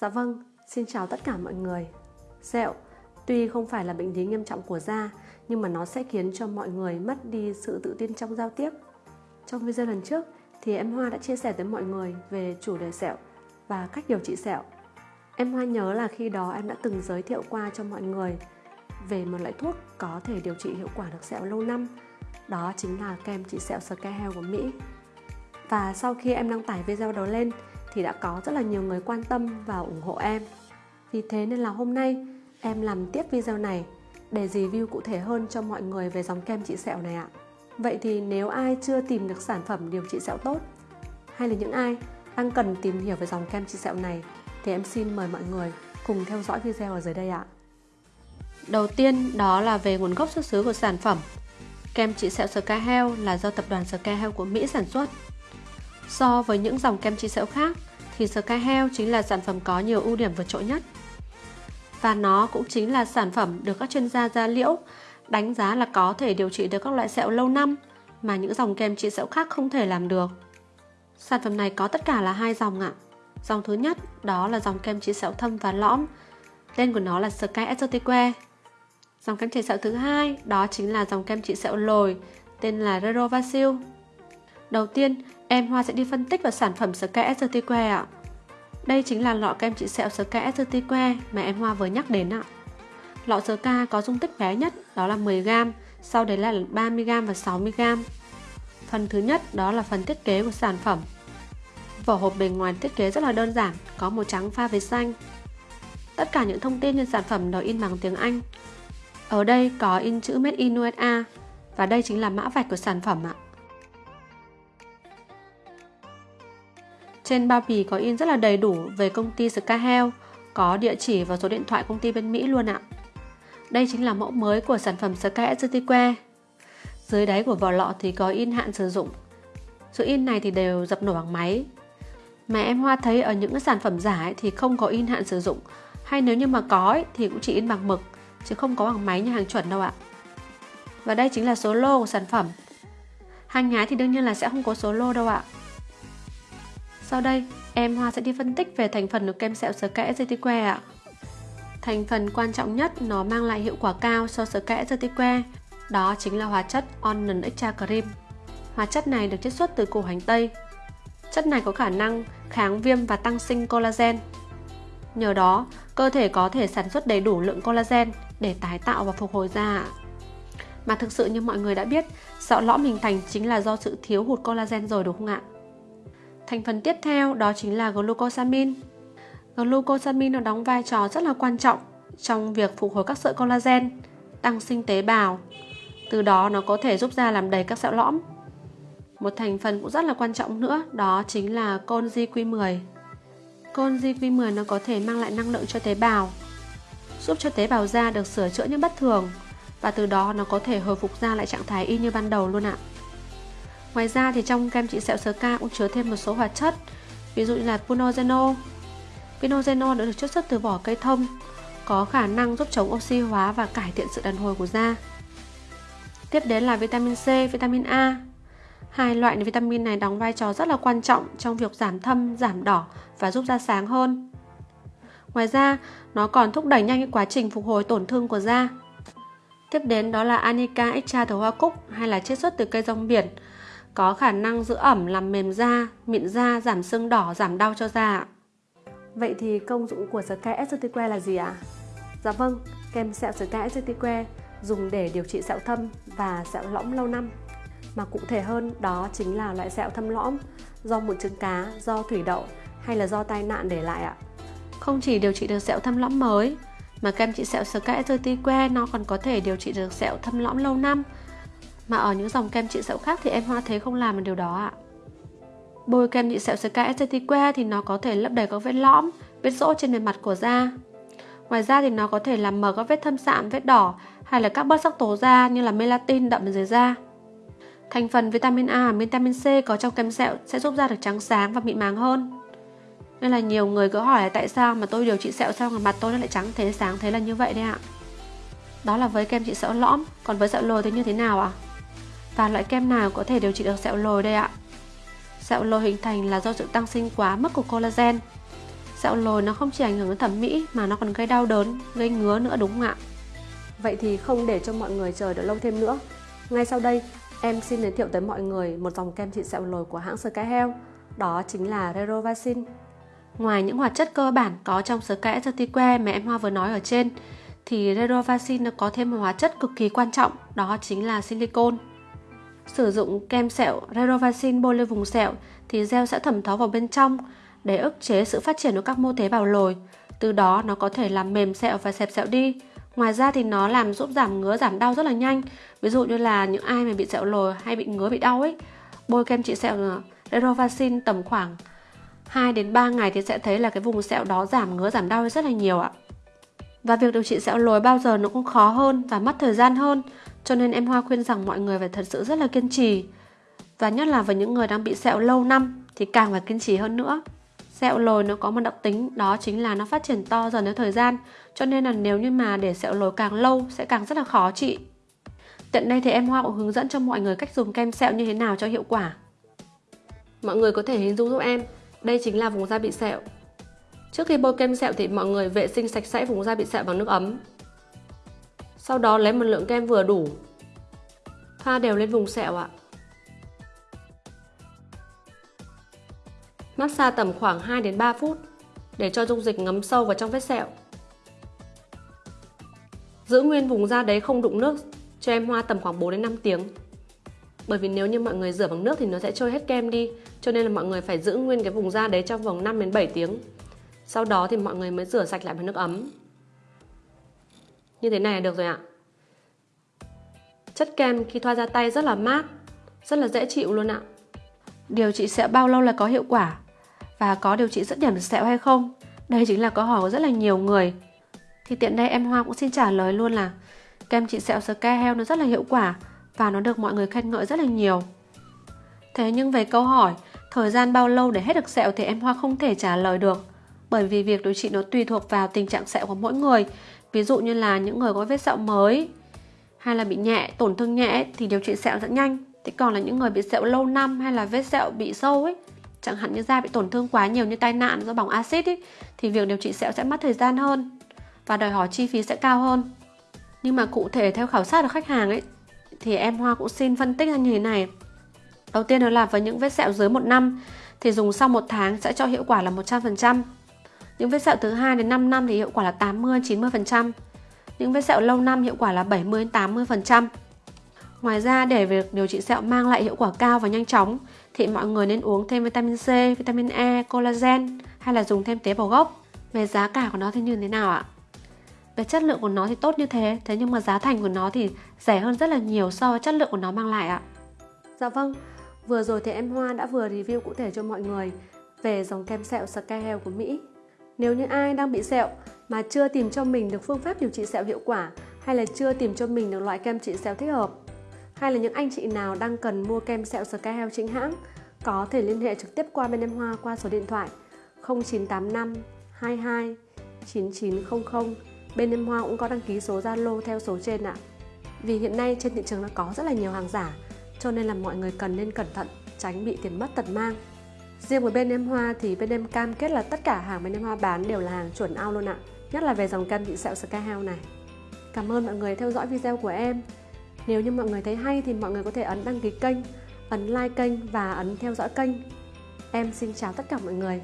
Dạ vâng, xin chào tất cả mọi người. Sẹo, tuy không phải là bệnh lý nghiêm trọng của da, nhưng mà nó sẽ khiến cho mọi người mất đi sự tự tin trong giao tiếp. Trong video lần trước thì em Hoa đã chia sẻ tới mọi người về chủ đề sẹo và cách điều trị sẹo. Em Hoa nhớ là khi đó em đã từng giới thiệu qua cho mọi người về một loại thuốc có thể điều trị hiệu quả được sẹo lâu năm. Đó chính là kem trị sẹo Scahel của Mỹ. Và sau khi em đăng tải video đó lên thì đã có rất là nhiều người quan tâm và ủng hộ em. Vì thế nên là hôm nay, em làm tiếp video này để review cụ thể hơn cho mọi người về dòng kem trị sẹo này ạ. Vậy thì nếu ai chưa tìm được sản phẩm điều trị sẹo tốt, hay là những ai đang cần tìm hiểu về dòng kem trị sẹo này, thì em xin mời mọi người cùng theo dõi video ở dưới đây ạ. Đầu tiên, đó là về nguồn gốc xuất xứ của sản phẩm. Kem trị sẹo Scahel là do tập đoàn Scahel của Mỹ sản xuất. So với những dòng kem trị sẹo khác thì Scahel chính là sản phẩm có nhiều ưu điểm vượt trội nhất. Và nó cũng chính là sản phẩm được các chuyên gia da liễu đánh giá là có thể điều trị được các loại sẹo lâu năm mà những dòng kem trị sẹo khác không thể làm được. Sản phẩm này có tất cả là hai dòng ạ. Dòng thứ nhất đó là dòng kem trị sẹo thâm và lõm. Tên của nó là Sky Exotique. Dòng kem trị sẹo thứ hai đó chính là dòng kem trị sẹo lồi tên là Rerovacil. Đầu tiên, em Hoa sẽ đi phân tích vào sản phẩm Sky Exotique ạ. Đây chính là lọ kem trị sẹo Sky Exotique mà em Hoa vừa nhắc đến ạ. Lọ Sky có dung tích bé nhất đó là 10g, sau đấy là 30g và 60g. Phần thứ nhất đó là phần thiết kế của sản phẩm. Vỏ hộp bề ngoài thiết kế rất là đơn giản, có màu trắng pha với xanh. Tất cả những thông tin trên sản phẩm đều in bằng tiếng Anh. Ở đây có in chữ Made in USA và đây chính là mã vạch của sản phẩm ạ. Trên bao bì có in rất là đầy đủ về công ty Scahel, có địa chỉ và số điện thoại công ty bên Mỹ luôn ạ. Đây chính là mẫu mới của sản phẩm Sky Exotique. Dưới đáy của vỏ lọ thì có in hạn sử dụng. Số in này thì đều dập nổi bằng máy. Mà em Hoa thấy ở những sản phẩm giả ấy thì không có in hạn sử dụng. Hay nếu như mà có ấy, thì cũng chỉ in bằng mực, chứ không có bằng máy như hàng chuẩn đâu ạ. Và đây chính là số lô của sản phẩm. Hàng nhái thì đương nhiên là sẽ không có số lô đâu ạ. Sau đây, em Hoa sẽ đi phân tích về thành phần của kem sẹo sờ kẽ dây que ạ. Thành phần quan trọng nhất nó mang lại hiệu quả cao so sờ kẽ dây que, đó chính là hóa chất Onion Extra Cream. Hóa chất này được chiết xuất từ củ hành tây. Chất này có khả năng kháng viêm và tăng sinh collagen. Nhờ đó, cơ thể có thể sản xuất đầy đủ lượng collagen để tái tạo và phục hồi da. Mà thực sự như mọi người đã biết, sọ lõm hình thành chính là do sự thiếu hụt collagen rồi đúng không ạ? Thành phần tiếp theo đó chính là glucosamine. Glucosamine nó đóng vai trò rất là quan trọng trong việc phục hồi các sợi collagen, tăng sinh tế bào. Từ đó nó có thể giúp da làm đầy các sẹo lõm. Một thành phần cũng rất là quan trọng nữa đó chính là collagen Q10. Collagen Q10 nó có thể mang lại năng lượng cho tế bào, giúp cho tế bào da được sửa chữa những bất thường và từ đó nó có thể hồi phục da lại trạng thái y như ban đầu luôn ạ. Ngoài ra thì trong kem trị sẹo Sca cũng chứa thêm một số hoạt chất, ví dụ như là pinozeno pinozeno đã được chiết xuất từ vỏ cây thông, có khả năng giúp chống oxy hóa và cải thiện sự đàn hồi của da. Tiếp đến là vitamin C, vitamin A. Hai loại vitamin này đóng vai trò rất là quan trọng trong việc giảm thâm, giảm đỏ và giúp da sáng hơn. Ngoài ra, nó còn thúc đẩy nhanh quá trình phục hồi tổn thương của da. Tiếp đến đó là Anica extra từ hoa cúc hay là chiết xuất từ cây rong biển, có khả năng giữ ẩm làm mềm da, mịn da, giảm sưng đỏ, giảm đau cho da. Vậy thì công dụng của Sky Exotique là gì ạ? À? Dạ vâng, kem sẹo Sky Exotique dùng để điều trị sẹo thâm và sẹo lõm lâu năm. Mà cụ thể hơn đó chính là loại sẹo thâm lõm do mụn trứng cá, do thủy đậu hay là do tai nạn để lại ạ. Không chỉ điều trị được sẹo thâm lõm mới mà kem trị sẹo Sky Exotique nó còn có thể điều trị được sẹo thâm lõm lâu năm mà ở những dòng kem trị sẹo khác thì em Hoa thế không làm được điều đó ạ. Bôi kem trị sẹo Sky Aesthetica thì nó có thể lấp đầy các vết lõm, vết rỗ trên bề mặt của da. Ngoài ra thì nó có thể làm mờ các vết thâm sạm, vết đỏ hay là các bớt sắc tố da như là melatin đậm dưới da. Thành phần vitamin A và vitamin C có trong kem sẹo sẽ giúp da được trắng sáng và mịn màng hơn. Nên là nhiều người cứ hỏi là tại sao mà tôi điều trị sẹo sao mà mặt tôi nó lại trắng thế sáng thế là như vậy đấy ạ. Đó là với kem trị sẹo lõm, còn với sẹo lồi thì như thế nào ạ? À? Và loại kem nào có thể điều trị được sẹo lồi đây ạ? Sẹo lồi hình thành là do sự tăng sinh quá mức của collagen. Sẹo lồi nó không chỉ ảnh hưởng đến thẩm mỹ mà nó còn gây đau đớn, gây ngứa nữa đúng không ạ? Vậy thì không để cho mọi người chờ đợi lâu thêm nữa. Ngay sau đây, em xin giới thiệu tới mọi người một dòng kem trị sẹo lồi của hãng Sky Health, đó chính là Rerovacin. Ngoài những hoạt chất cơ bản có trong kẽ Certique mà em Hoa vừa nói ở trên, thì Rerovacin nó có thêm một hóa chất cực kỳ quan trọng, đó chính là silicon. Sử dụng kem sẹo Rerovacin bôi lên vùng sẹo thì gel sẽ thẩm thấu vào bên trong để ức chế sự phát triển của các mô tế bào lồi. Từ đó nó có thể làm mềm sẹo và xẹp sẹo đi. Ngoài ra thì nó làm giúp giảm ngứa giảm đau rất là nhanh. Ví dụ như là những ai mà bị sẹo lồi hay bị ngứa bị đau ấy, bôi kem trị sẹo Rerovacin tầm khoảng 2 đến 3 ngày thì sẽ thấy là cái vùng sẹo đó giảm ngứa giảm đau rất là nhiều ạ. Và việc điều trị sẹo lồi bao giờ nó cũng khó hơn và mất thời gian hơn, cho nên em Hoa khuyên rằng mọi người phải thật sự rất là kiên trì. Và nhất là với những người đang bị sẹo lâu năm thì càng phải kiên trì hơn nữa. Sẹo lồi nó có một đặc tính đó chính là nó phát triển to dần theo thời gian, cho nên là nếu như mà để sẹo lồi càng lâu sẽ càng rất là khó trị. Tiện đây thì em Hoa cũng hướng dẫn cho mọi người cách dùng kem sẹo như thế nào cho hiệu quả. Mọi người có thể hình dung giúp em, đây chính là vùng da bị sẹo. Trước khi bôi kem sẹo thì mọi người vệ sinh sạch sẽ vùng da bị sẹo bằng nước ấm. Sau đó lấy một lượng kem vừa đủ. Thoa đều lên vùng sẹo ạ. Massage tầm khoảng 2 đến 3 phút để cho dung dịch ngấm sâu vào trong vết sẹo. Giữ nguyên vùng da đấy không đụng nước cho em hoa tầm khoảng 4 đến 5 tiếng. Bởi vì nếu như mọi người rửa bằng nước thì nó sẽ trôi hết kem đi, cho nên là mọi người phải giữ nguyên cái vùng da đấy trong vòng 5 đến 7 tiếng. Sau đó thì mọi người mới rửa sạch lại bằng nước ấm. Như thế này là được rồi ạ. Chất kem khi thoa ra tay rất là mát, rất là dễ chịu luôn ạ. Điều trị sẹo bao lâu là có hiệu quả? Và có điều trị rất điểm sẹo hay không? Đây chính là câu hỏi của rất là nhiều người. Thì tiện đây em Hoa cũng xin trả lời luôn là kem trị sẹo Sky Heo nó rất là hiệu quả và nó được mọi người khen ngợi rất là nhiều. Thế nhưng về câu hỏi thời gian bao lâu để hết được sẹo thì em Hoa không thể trả lời được bởi vì việc điều trị nó tùy thuộc vào tình trạng sẹo của mỗi người. Ví dụ như là những người có vết sẹo mới hay là bị nhẹ, tổn thương nhẹ thì điều trị sẹo rất nhanh. Thế còn là những người bị sẹo lâu năm hay là vết sẹo bị sâu ấy, chẳng hạn như da bị tổn thương quá nhiều như tai nạn do bỏng axit ấy, thì việc điều trị sẹo sẽ mất thời gian hơn và đòi hỏi chi phí sẽ cao hơn. Nhưng mà cụ thể theo khảo sát của khách hàng ấy thì em Hoa cũng xin phân tích ra như thế này. Đầu tiên đó là với những vết sẹo dưới một năm thì dùng sau một tháng sẽ cho hiệu quả là 100%. Những vết sẹo từ 2 đến 5 năm thì hiệu quả là 80 90%. Những vết sẹo lâu năm hiệu quả là 70 80%. Ngoài ra để việc điều trị sẹo mang lại hiệu quả cao và nhanh chóng thì mọi người nên uống thêm vitamin C, vitamin E, collagen hay là dùng thêm tế bào gốc. Về giá cả của nó thì như thế nào ạ? Về chất lượng của nó thì tốt như thế, thế nhưng mà giá thành của nó thì rẻ hơn rất là nhiều so với chất lượng của nó mang lại ạ. Dạ vâng, vừa rồi thì em Hoa đã vừa review cụ thể cho mọi người về dòng kem sẹo Sky Health của Mỹ. Nếu như ai đang bị sẹo mà chưa tìm cho mình được phương pháp điều trị sẹo hiệu quả hay là chưa tìm cho mình được loại kem trị sẹo thích hợp hay là những anh chị nào đang cần mua kem sẹo Sky Health chính hãng có thể liên hệ trực tiếp qua bên em Hoa qua số điện thoại 0985 22 9900 bên em Hoa cũng có đăng ký số Zalo theo số trên ạ. Vì hiện nay trên thị trường nó có rất là nhiều hàng giả, cho nên là mọi người cần nên cẩn thận, tránh bị tiền mất tật mang. Riêng với bên em Hoa thì bên em cam kết là tất cả hàng bên em Hoa bán đều là hàng chuẩn ao luôn ạ, nhất là về dòng kem trị sẹo Sky House này. Cảm ơn mọi người theo dõi video của em. Nếu như mọi người thấy hay thì mọi người có thể ấn đăng ký kênh, ấn like kênh và ấn theo dõi kênh. Em xin chào tất cả mọi người.